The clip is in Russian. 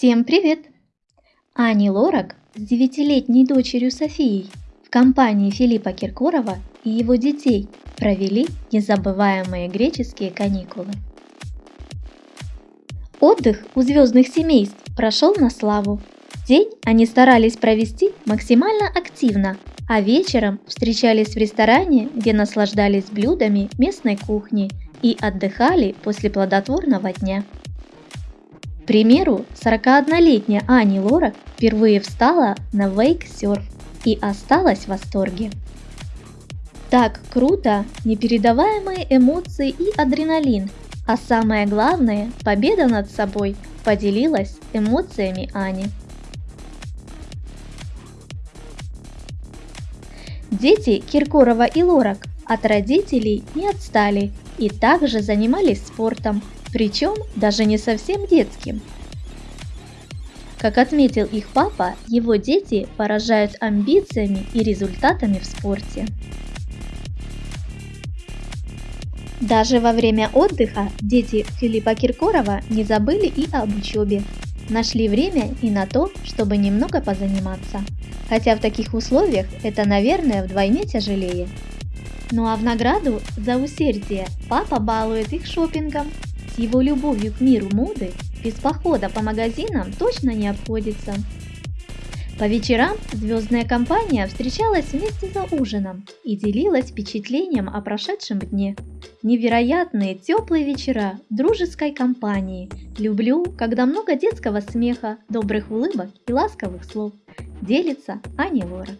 Всем привет! Ани Лорак с девятилетней дочерью Софией в компании Филиппа Киркорова и его детей провели незабываемые греческие каникулы. Отдых у звездных семейств прошел на славу. День они старались провести максимально активно, а вечером встречались в ресторане, где наслаждались блюдами местной кухни и отдыхали после плодотворного дня примеру, 41-летняя Ани Лора впервые встала на вейк-серф и осталась в восторге. Так круто, непередаваемые эмоции и адреналин, а самое главное, победа над собой поделилась эмоциями Ани. Дети Киркорова и Лорак от родителей не отстали и также занимались спортом, причем даже не совсем детским. Как отметил их папа, его дети поражают амбициями и результатами в спорте. Даже во время отдыха дети Филиппа Киркорова не забыли и об учебе. Нашли время и на то, чтобы немного позаниматься. Хотя в таких условиях это, наверное, вдвойне тяжелее. Ну а в награду за усердие папа балует их шопингом с его любовью к миру моды без похода по магазинам точно не обходится. По вечерам звездная компания встречалась вместе за ужином и делилась впечатлением о прошедшем дне. Невероятные теплые вечера дружеской компании. Люблю, когда много детского смеха, добрых улыбок и ласковых слов. Делится Аня Лора.